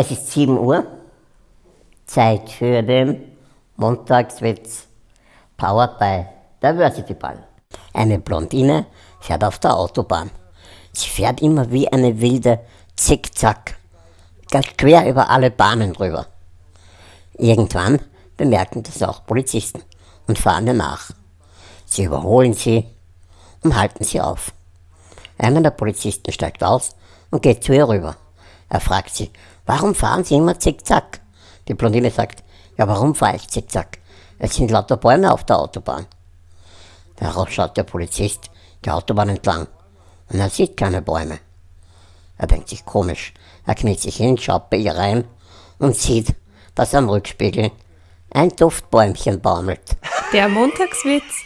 Es ist 7 Uhr, Zeit für den Montagswitz, powered by Diversity Ball. Eine Blondine fährt auf der Autobahn. Sie fährt immer wie eine wilde Zickzack, ganz quer über alle Bahnen drüber. Irgendwann bemerken das auch Polizisten und fahren ihr nach. Sie überholen sie und halten sie auf. Einer der Polizisten steigt aus und geht zu ihr rüber. Er fragt sie, warum fahren Sie immer zickzack? Die Blondine sagt, ja warum fahre ich zickzack? Es sind lauter Bäume auf der Autobahn. Darauf schaut der Polizist die Autobahn entlang und er sieht keine Bäume. Er denkt sich komisch, er kniet sich hin, schaut bei ihr rein und sieht, dass am Rückspiegel ein Duftbäumchen baumelt. Der Montagswitz